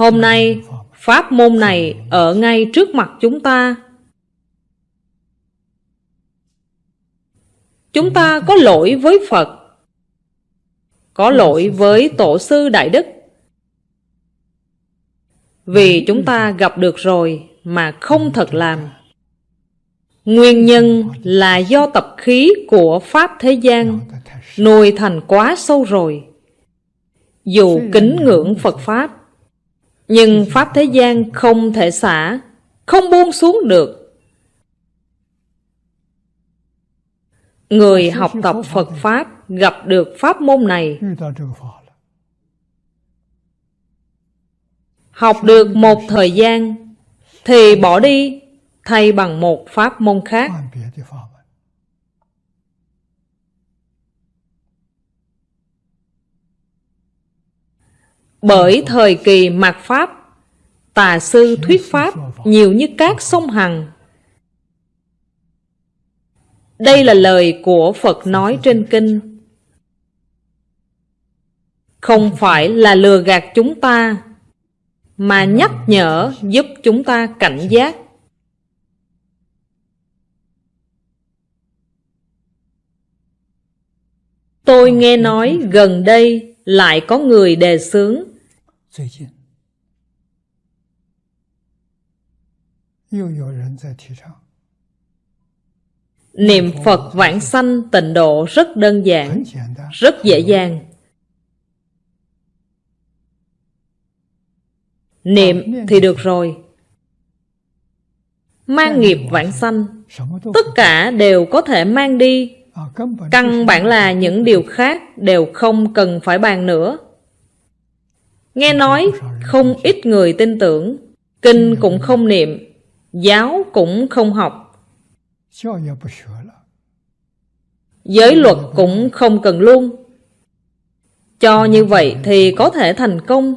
Hôm nay, pháp môn này ở ngay trước mặt chúng ta. Chúng ta có lỗi với Phật, có lỗi với Tổ sư Đại Đức. Vì chúng ta gặp được rồi mà không thật làm. Nguyên nhân là do tập khí của Pháp thế gian nuôi thành quá sâu rồi. Dù kính ngưỡng Phật Pháp, nhưng Pháp thế gian không thể xả, không buông xuống được. Người học tập Phật Pháp gặp được Pháp môn này, học được một thời gian, thì bỏ đi thay bằng một Pháp môn khác. Bởi thời kỳ mạt Pháp, tà sư thuyết Pháp nhiều như các sông Hằng. Đây là lời của Phật nói trên kinh. Không phải là lừa gạt chúng ta, mà nhắc nhở giúp chúng ta cảnh giác. Tôi nghe nói gần đây lại có người đề xướng 最近又有人在提倡 Niệm Phật vãng sanh tịnh độ rất đơn giản, 很简单， rất dễ dàng. Niệm thì được rồi. Mang nghiệp vãng sanh, 什么都 tất cả đều có thể mang đi. 啊，根本 Căn bản là những điều khác đều không cần phải bàn nữa. Nghe nói không ít người tin tưởng Kinh cũng không niệm Giáo cũng không học. Giới luật cũng không cần luôn. Cho như vậy thì có thể thành công.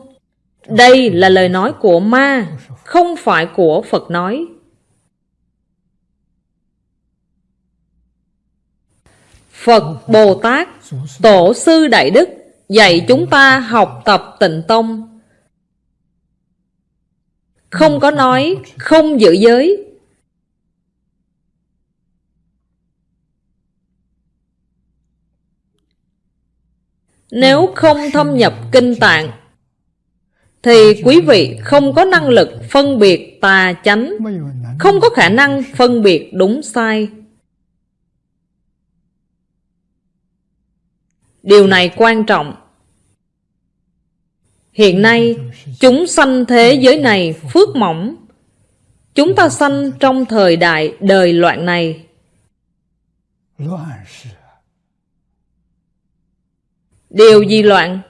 Đây là lời nói của ma Không phải của Phật nói. Phật, Bồ Tát, Tổ sư Đại Đức dạy chúng ta học tập tịnh tông. Không có nói, không giữ giới. Nếu không thâm nhập kinh tạng, thì quý vị không có năng lực phân biệt tà chánh, không có khả năng phân biệt đúng sai. Điều này quan trọng. Hiện nay, chúng sanh thế giới này phước mỏng. Chúng ta sanh trong thời đại đời loạn này. Điều gì loạn?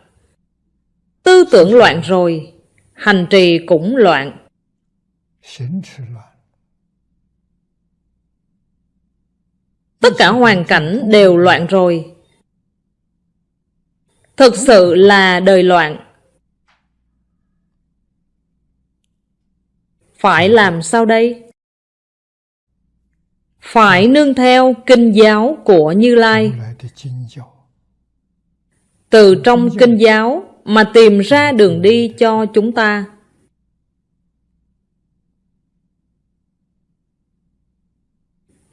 Tư tưởng loạn rồi Hành trì cũng loạn. Tất cả hoàn cảnh đều loạn rồi. Thực sự là đời loạn. Phải làm sao đây? Phải nương theo kinh giáo của Như Lai. Từ trong kinh giáo mà tìm ra đường đi cho chúng ta.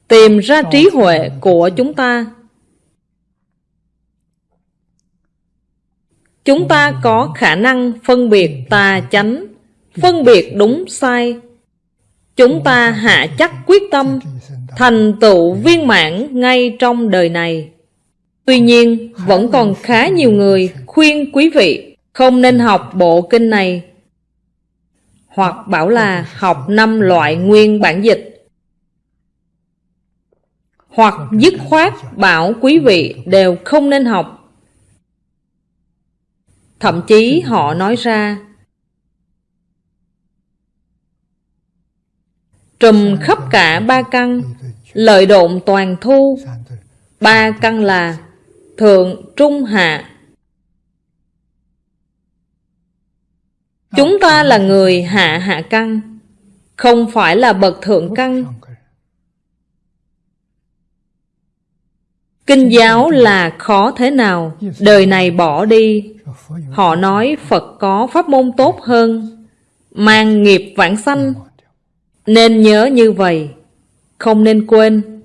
Tìm ra trí huệ của chúng ta. Chúng ta có khả năng phân biệt tà chánh. Phân biệt đúng sai. Chúng ta hạ chắc quyết tâm Thành tựu viên mãn ngay trong đời này. Tuy nhiên, vẫn còn khá nhiều người khuyên quý vị không nên học bộ kinh này. Hoặc bảo là học năm loại nguyên bản dịch. Hoặc dứt khoát bảo quý vị đều không nên học. Thậm chí họ nói ra Trùm khắp cả ba căn Lợi độn toàn thu. Ba căn là Thượng, Trung, Hạ. Chúng ta là người hạ hạ căn Không phải là bậc thượng căn. Kinh giáo là khó thế nào? Đời này bỏ đi. Họ nói Phật có pháp môn tốt hơn Mang nghiệp vãng sanh. Nên nhớ như vậy Không nên quên.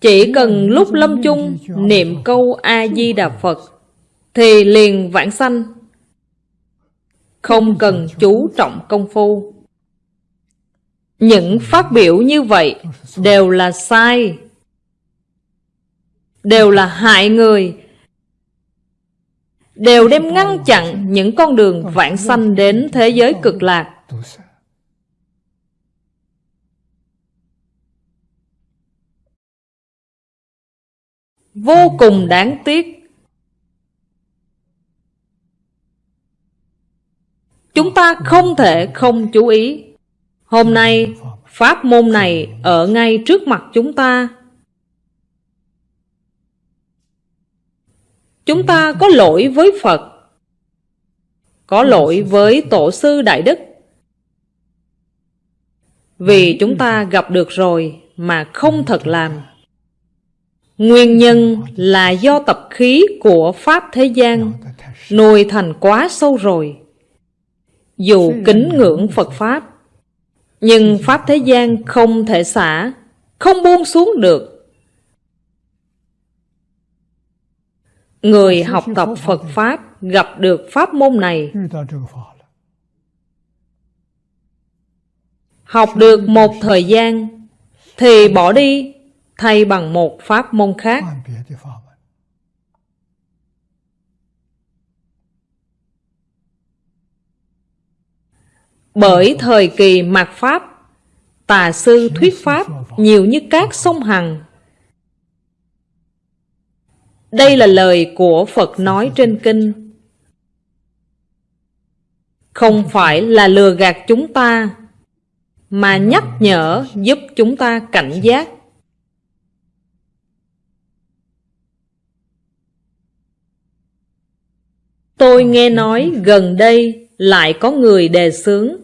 Chỉ cần lúc lâm chung Niệm câu A-di-đà Phật Thì liền vãng sanh. Không cần chú trọng công phu. Những phát biểu như vậy Đều là sai Đều là hại người. Đều đem ngăn chặn những con đường vãng sanh đến thế giới cực lạc. Vô cùng đáng tiếc. Chúng ta không thể không chú ý. Hôm nay, pháp môn này ở ngay trước mặt chúng ta. Chúng ta có lỗi với Phật, Có lỗi với Tổ sư Đại Đức. Vì chúng ta gặp được rồi mà không thật làm. Nguyên nhân là do tập khí của Pháp thế gian Nuôi thành quá sâu rồi. Dù kính ngưỡng Phật Pháp, Nhưng Pháp thế gian không thể xả, Không buông xuống được. Người học tập Phật Pháp gặp được Pháp môn này. Học được một thời gian Thì bỏ đi, thay bằng một Pháp môn khác. Bởi thời kỳ mạt Pháp, Tà sư thuyết Pháp nhiều như các sông Hằng Đây là lời của Phật nói trên kinh. Không phải là lừa gạt chúng ta, mà nhắc nhở giúp chúng ta cảnh giác. Tôi nghe nói gần đây lại có người đề xướng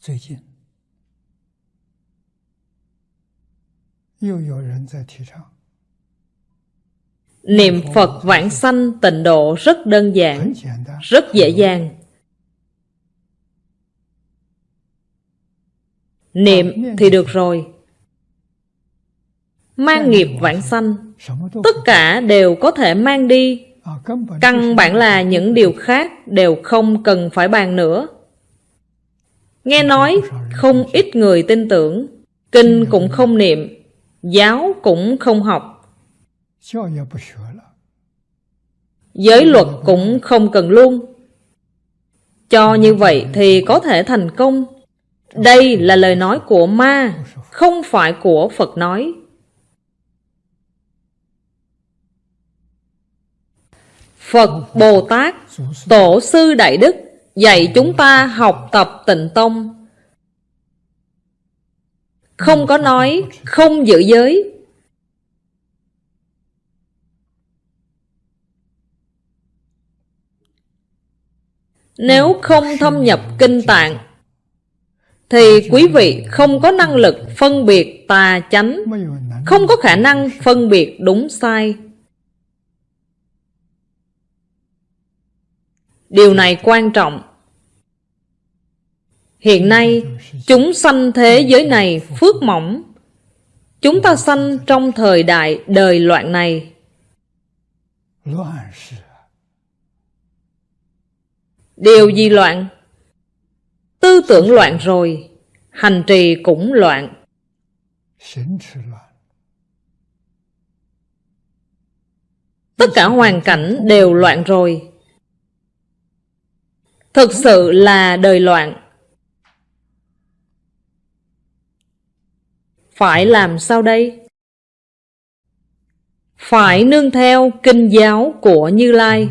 最近又有人在提倡， Niệm Phật vãng sanh tịnh độ rất đơn giản, rất dễ dàng. Niệm thì được rồi. Mang nghiệp vãng sanh, tất cả đều có thể mang đi. Căn bản là những điều khác đều không cần phải bàn nữa. Nghe nói không ít người tin tưởng, kinh cũng không niệm, giáo cũng không học Giới luật cũng không cần luôn. Cho như vậy thì có thể thành công. Đây là lời nói của ma, Không phải của Phật nói. Phật Bồ Tát, Tổ sư Đại Đức Dạy chúng ta học tập tịnh tông. Không có nói, không giữ giới. Nếu ừ. không thâm nhập kinh tạng Thì quý vị không có năng lực phân biệt tà chánh Không có khả năng phân biệt đúng sai. Điều này quan trọng. Hiện nay, chúng sanh thế giới này phước mỏng. Chúng ta sanh trong thời đại đời loạn này. Điều gì loạn? Tư tưởng loạn rồi, hành trì cũng loạn. Tất cả hoàn cảnh đều loạn rồi. Thực sự là đời loạn. Phải làm sao đây? Phải nương theo kinh giáo của Như Lai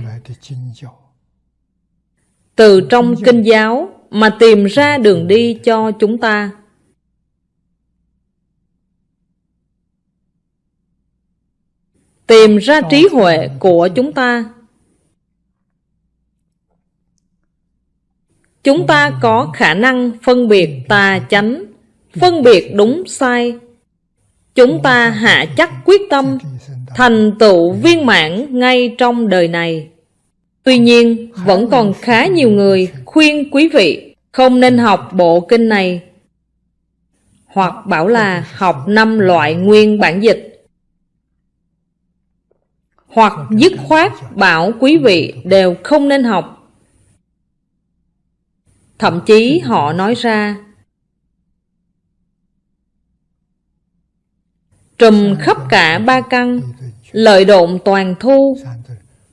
từ trong kinh giáo mà tìm ra đường đi cho chúng ta. Tìm ra trí huệ của chúng ta. Chúng ta có khả năng phân biệt tà chánh, phân biệt đúng sai. Chúng ta hạ chắc quyết tâm thành tựu viên mãn ngay trong đời này. Tuy nhiên, vẫn còn khá nhiều người khuyên quý vị Không nên học bộ kinh này Hoặc bảo là học năm loại nguyên bản dịch. Hoặc dứt khoát bảo quý vị đều không nên học. Thậm chí họ nói ra Trùm khắp cả ba căn Lợi độn toàn thu.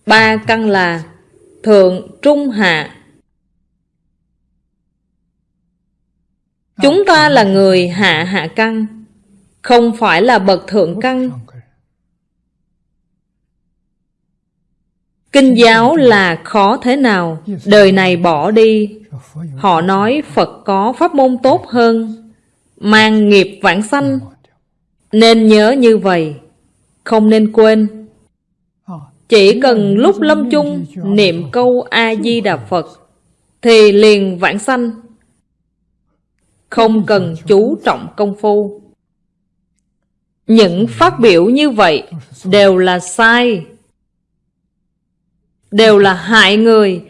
Ba căn là Thượng, Trung, Hạ. Chúng ta là người hạ hạ căn Không phải là bậc thượng căn. Kinh giáo là khó thế nào? Đời này bỏ đi. Họ nói Phật có pháp môn tốt hơn Mang nghiệp vãng sanh. Nên nhớ như vậy Không nên quên chỉ cần lúc lâm chung, Niệm câu A-di-đà Phật, Thì liền vãng sanh Không cần chú trọng công phu Những phát biểu như vậy Đều là sai, Đều là hại người,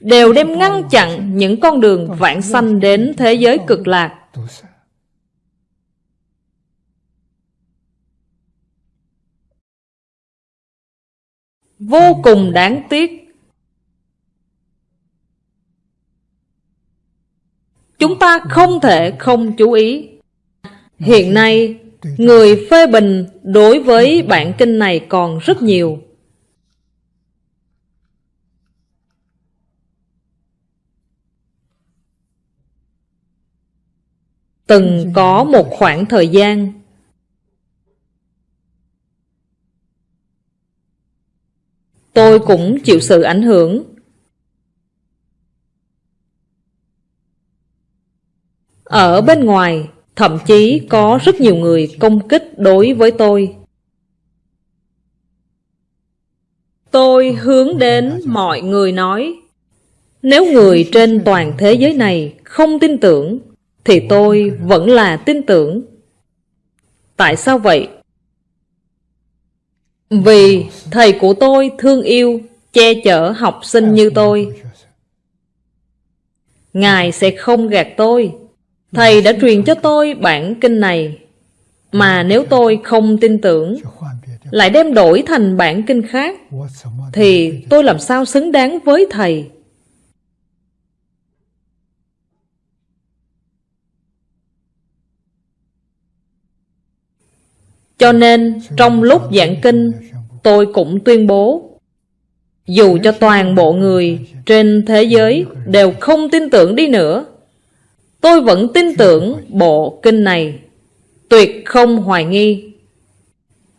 đều đem ngăn chặn những con đường vãng sanh đến thế giới cực lạc. Vô cùng đáng tiếc. Chúng ta không thể không chú ý. Hiện nay, người phê bình đối với bản kinh này còn rất nhiều. Từng có một khoảng thời gian Tôi cũng chịu sự ảnh hưởng Ở bên ngoài, Thậm chí có rất nhiều người công kích đối với tôi Tôi hướng đến mọi người nói, Nếu người trên toàn thế giới này không tin tưởng, thì tôi vẫn là tin tưởng. Tại sao vậy? Vì thầy của tôi thương yêu, che chở học sinh như tôi. Ngài sẽ không gạt tôi. Thầy đã truyền cho tôi bản kinh này. Mà nếu tôi không tin tưởng, lại đem đổi thành bản kinh khác, thì tôi làm sao xứng đáng với thầy? Cho nên trong lúc giảng kinh, Tôi cũng tuyên bố, Dù cho toàn bộ người trên thế giới Đều không tin tưởng đi nữa, Tôi vẫn tin tưởng bộ kinh này, Tuyệt không hoài nghi.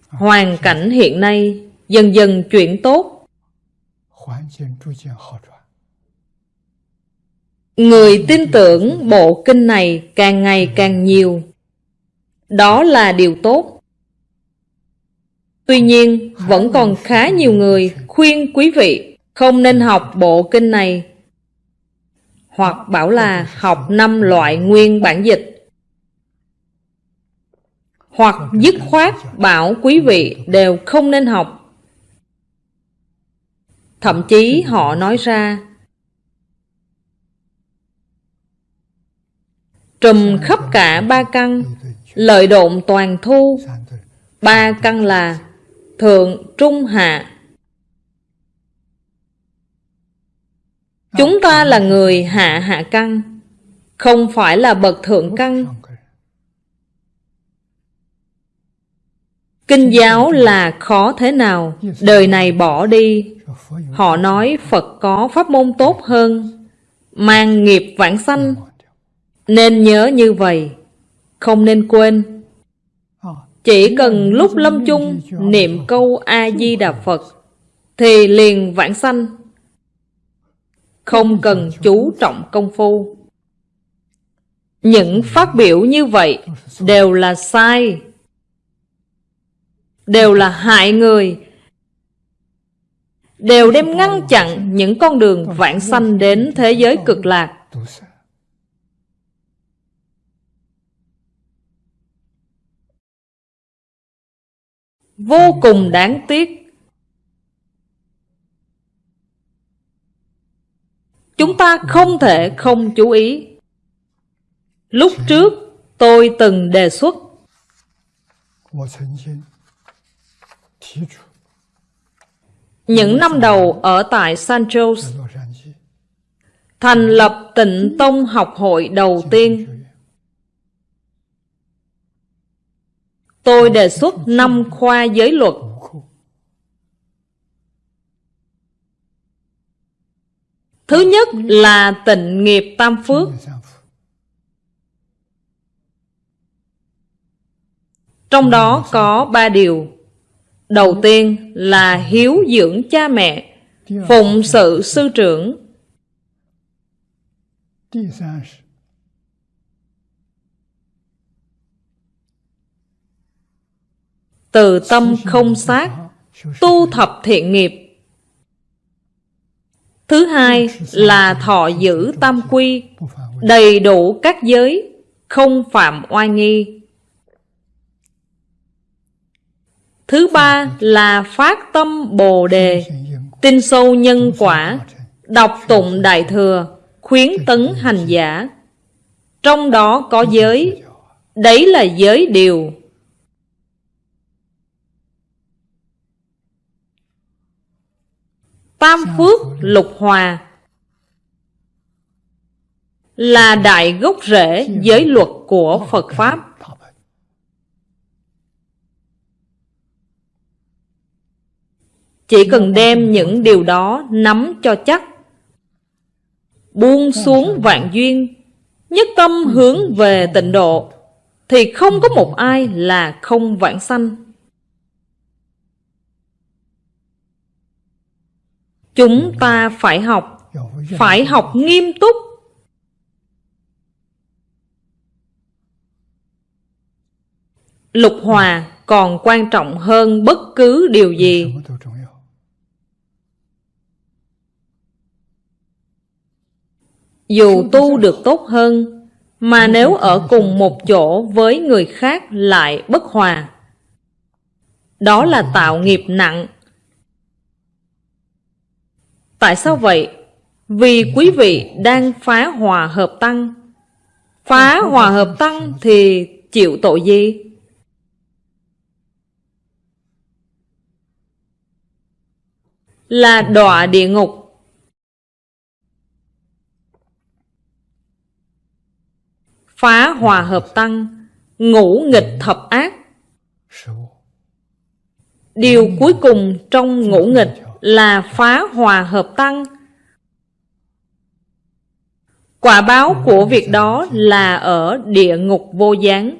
Hoàn cảnh hiện nay Dần dần chuyển tốt. Người tin tưởng bộ kinh này càng ngày càng nhiều. Đó là điều tốt. Tuy nhiên, vẫn còn khá nhiều người khuyên quý vị không nên học bộ kinh này hoặc bảo là học năm loại nguyên bản dịch hoặc dứt khoát bảo quý vị đều không nên học. Thậm chí họ nói ra Trùm khắp cả ba căn Lợi độn toàn thu Ba căn là thượng, trung, hạ. Chúng ta là người hạ hạ căn, không phải là bậc thượng căn. Kinh giáo là khó thế nào, đời này bỏ đi. Họ nói Phật có pháp môn tốt hơn, mang nghiệp vãng sanh. Nên nhớ như vậy, không nên quên. Chỉ cần lúc lâm chung, niệm câu A-di-đà Phật, Thì liền vãng sanh. Không cần chú trọng công phu. Những phát biểu như vậy đều là sai, Đều là hại người, Đều đem ngăn chặn những con đường vãng sanh đến thế giới cực lạc. vô cùng đáng tiếc. Chúng ta không thể không chú ý. Lúc trước, tôi từng đề xuất. Những năm đầu ở tại San Jose, thành lập tịnh tông học hội đầu tiên. Tôi đề xuất năm khoa giới luật. Thứ nhất là tịnh nghiệp tam phước. Trong đó có ba điều. Đầu tiên là hiếu dưỡng cha mẹ, Phụng sự sư trưởng. từ tâm không sát, tu thập thiện nghiệp. Thứ hai là thọ giữ tam quy, đầy đủ các giới, không phạm oai nghi. Thứ ba là phát tâm Bồ Đề, tin sâu nhân quả, đọc tụng Đại Thừa, khuyến tấn hành giả. Trong đó có giới, đấy là giới điều Tam phước lục hòa Là đại gốc rễ giới luật của Phật PhápChỉ cần đem những điều đó nắm cho chắc Buông xuống vạn duyên Nhất tâm hướng về tịnh độ Thì không có một ai là không vãng sanh Chúng ta phải học. Phải học nghiêm túc. Lục hòa còn quan trọng hơn bất cứ điều gì. Dù tu được tốt hơn, Mà nếu ở cùng một chỗ với người khác lại bất hòa. Đó là tạo nghiệp nặng. Tại sao vậy? Vì quý vị đang phá hòa hợp tăng Phá hòa hợp tăng thì chịu tội gì? Là đọa địa ngục phá hòa hợp tăng, ngũ nghịch thập ác. Điều cuối cùng trong ngũ nghịch là phá hòa hợp tăng. Quả báo của việc đó là ở địa ngục vô gián,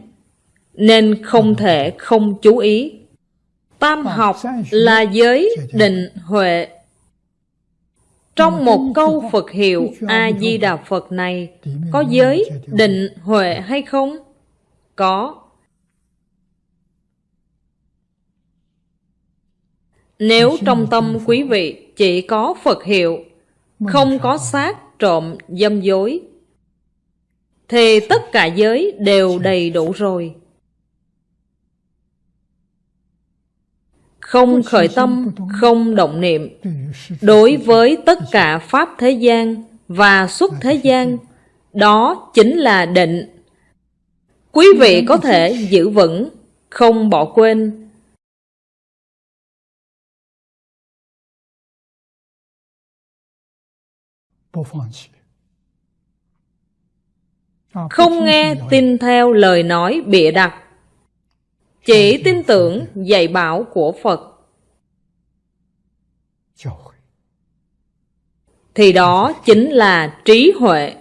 nên không thể không chú ý. Tam học là giới định huệ. Trong một câu Phật hiệu A-di-đà Phật này, có giới định huệ hay không? Có. Nếu trong tâm quý vị chỉ có Phật hiệu, không có sát, trộm, dâm dối, thì tất cả giới đều đầy đủ rồi. Không khởi tâm, không động niệm. Đối với tất cả Pháp thế gian và xuất thế gian Đó chính là định. Quý vị có thể giữ vững, không bỏ quên. không nghe tin theo lời nói bịa đặt. Chỉ tin tưởng dạy bảo của phật. Thì đó chính là trí huệ.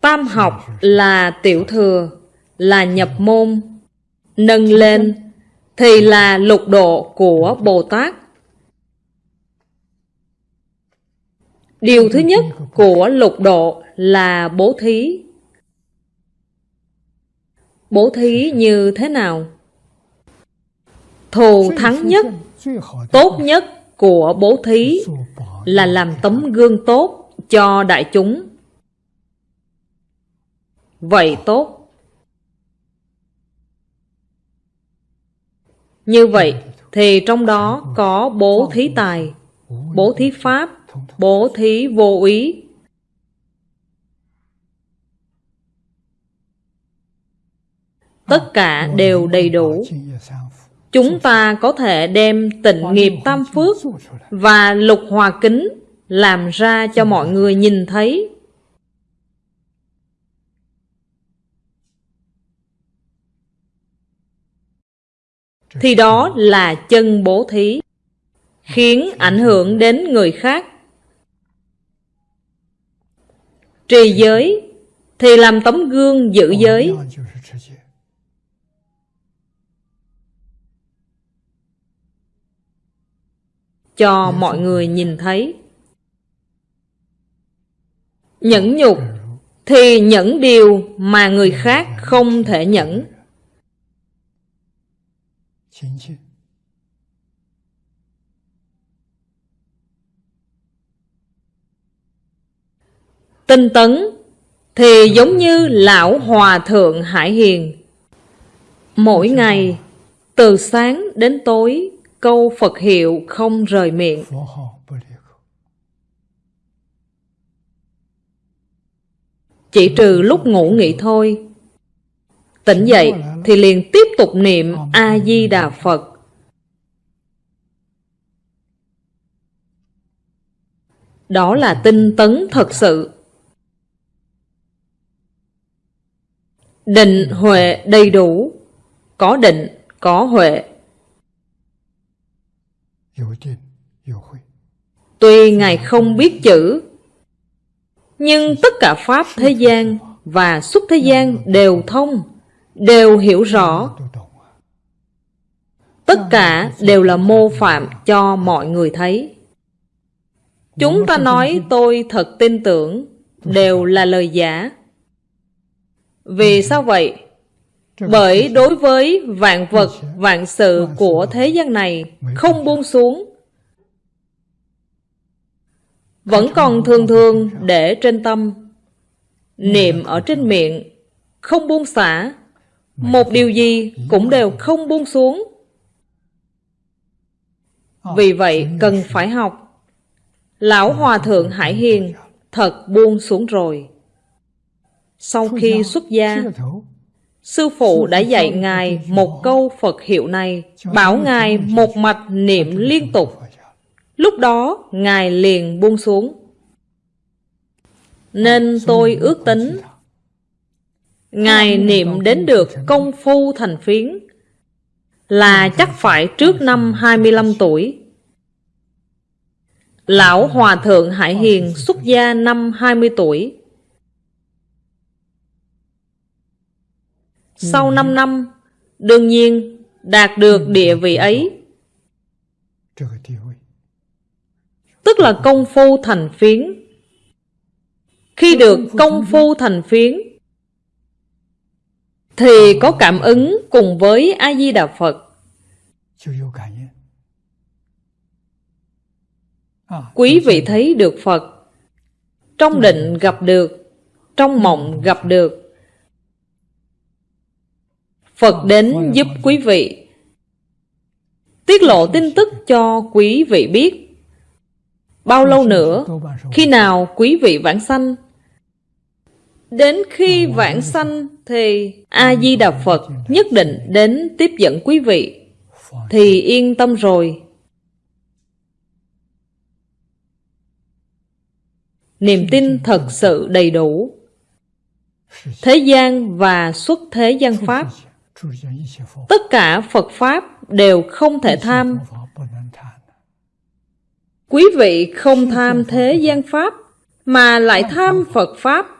Tam học là tiểu thừa là nhập môn nâng lên thì là lục độ của Bồ Tát. Điều thứ nhất của lục độ là bố thí. Bố thí như thế nào? Thù thắng nhất, tốt nhất của bố thí là làm tấm gương tốt cho đại chúng. Vậy tốt. Như vậy Thì trong đó có bố thí tài, bố thí pháp, bố thí vô ý. Tất cả đều đầy đủ. Chúng ta có thể đem tịnh nghiệp tam phước và lục hòa kính làm ra cho mọi người nhìn thấy thì đó là chân bố thí, khiến ảnh hưởng đến người khác. Trì giới thì làm tấm gương giữ giới. Cho mọi người nhìn thấy. Nhẫn nhục thì nhẫn điều mà người khác không thể nhẫn tinh tấn thì giống như lão hòa thượng hải hiền. Mỗi ngày từ sáng đến tối câu phật hiệu không rời miệng. Chỉ trừ lúc ngủ nghỉ thôi tỉnh dậy thì liền tiếp tục niệm a di đà phật. Đó là tinh tấn thật sự. Định huệ đầy đủ. Có định, có huệ. Tuy ngài không biết chữ, nhưng tất cả pháp thế gian và xuất thế gian đều thông đều hiểu rõ. Tất cả đều là mô phạm cho mọi người thấy. Chúng ta nói, tôi thật tin tưởng, đều là lời giả. Vì sao vậy? Bởi đối với vạn vật, vạn sự của thế gian này không buông xuống. Vẫn còn thường thường để trên tâm. Niệm ở trên miệng không buông xả một điều gì cũng đều không buông xuống. Vì vậy cần phải học. Lão hòa thượng hải hiền thật buông xuống rồi. Sau khi xuất gia sư phụ đã dạy ngài một câu phật hiệu này bảo ngài một mạch niệm liên tục. lúc đó ngài liền buông xuống. Nên tôi ước tính Ngài niệm đến được công phu thành phiến. Là chắc phải trước năm 25 tuổi. Lão Hòa Thượng Hải Hiền xuất gia năm 20 tuổi. Sau 5 năm Đương nhiên đạt được địa vị ấy. Tức là công phu thành phiến. Khi được công phu thành phiến thì có cảm ứng cùng với a di đà phật quý vị thấy được phật. Trong định gặp được trong mộng gặp được. Phật đến giúp quý vị. Tiết lộ tin tức cho quý vị biết. Bao lâu nữa khi nào quý vị vãng sanh Đến khi vãng sanh thì A-di-đà Phật nhất định đến tiếp dẫn quý vị. Thì yên tâm rồi. Niềm tin thật sự đầy đủ. Thế gian và xuất thế gian Pháp Tất cả Phật Pháp đều không thể tham. Quý vị không tham thế gian Pháp Mà lại tham Phật Pháp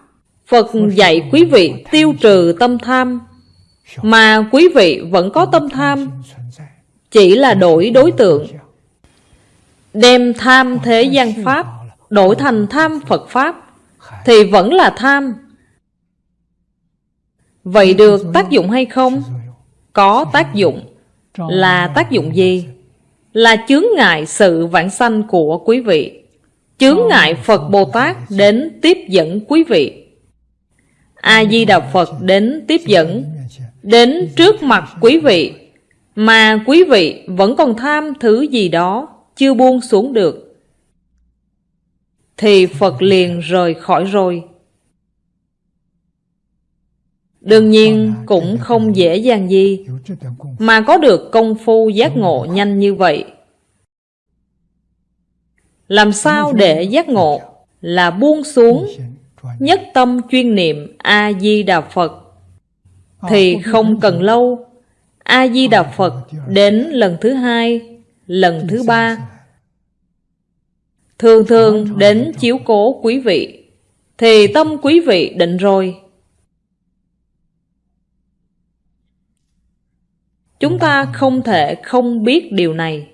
Phật dạy quý vị tiêu trừ tâm tham, Mà quý vị vẫn có tâm tham, Chỉ là đổi đối tượng. Đem tham thế gian Pháp, Đổi thành tham Phật Pháp, Thì vẫn là tham. Vậy được tác dụng hay không? Có tác dụng. Là tác dụng gì? Là chướng ngại sự vãng sanh của quý vị. Chướng ngại Phật Bồ Tát đến tiếp dẫn quý vị a di đà phật đến tiếp dẫn, đến trước mặt quý vị, mà quý vị vẫn còn tham thứ gì đó chưa buông xuống được. Thì phật liền rời khỏi rồi. Đương nhiên cũng không dễ dàng gì mà có được công phu giác ngộ nhanh như vậy. Làm sao để giác ngộ là buông xuống nhất tâm chuyên niệm a di đà phật. Thì không cần lâu, a di đà phật đến lần thứ hai, lần thứ ba. Thường thường đến chiếu cố quý vị, thì tâm quý vị định rồi. Chúng ta không thể không biết điều này.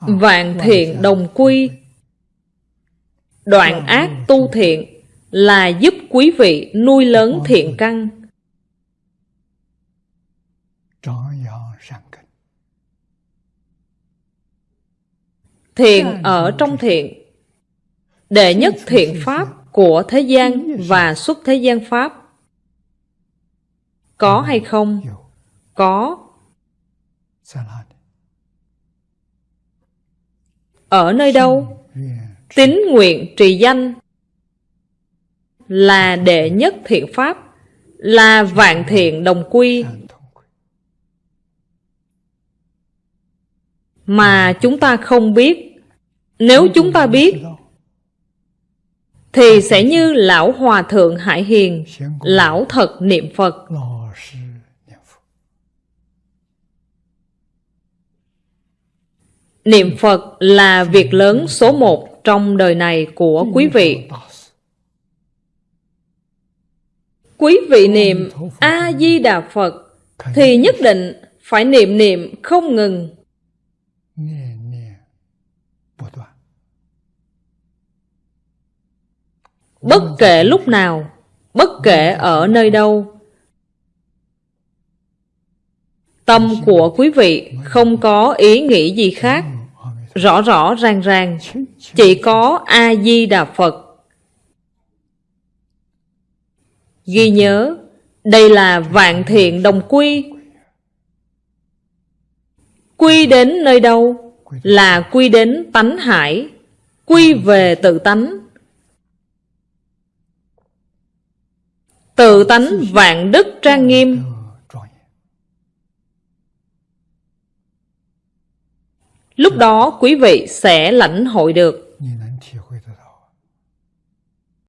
Vạn thiện đồng quy, đoạn ác tu thiện là giúp quý vị nuôi lớn thiện căn. Thiện ở trong thiện. đệ nhất thiện pháp của thế gian và xuất thế gian pháp. Có hay không? có. Ở nơi đâu? Tín nguyện trì danh là đệ nhất thiện pháp, là vạn thiện đồng quy. Mà chúng ta không biết. Nếu chúng ta biết, thì sẽ như Lão Hòa Thượng Hải Hiền, Lão Thật Niệm Phật. Niệm Phật là việc lớn số một trong đời này của quý vị. quý vị niệm A-di-đà Phật thì nhất định phải niệm niệm không ngừng. Bất kể lúc nào, bất kể ở nơi đâu, tâm của quý vị không có ý nghĩ gì khác, rõ rõ ràng ràng, chỉ có A-di-đà Phật. Ghi nhớ, đây là vạn thiện đồng quy. Quy đến nơi đâu là quy đến tánh hải, quy về tự tánh. Tự tánh vạn đức trang nghiêm. Lúc đó quý vị sẽ lãnh hội được.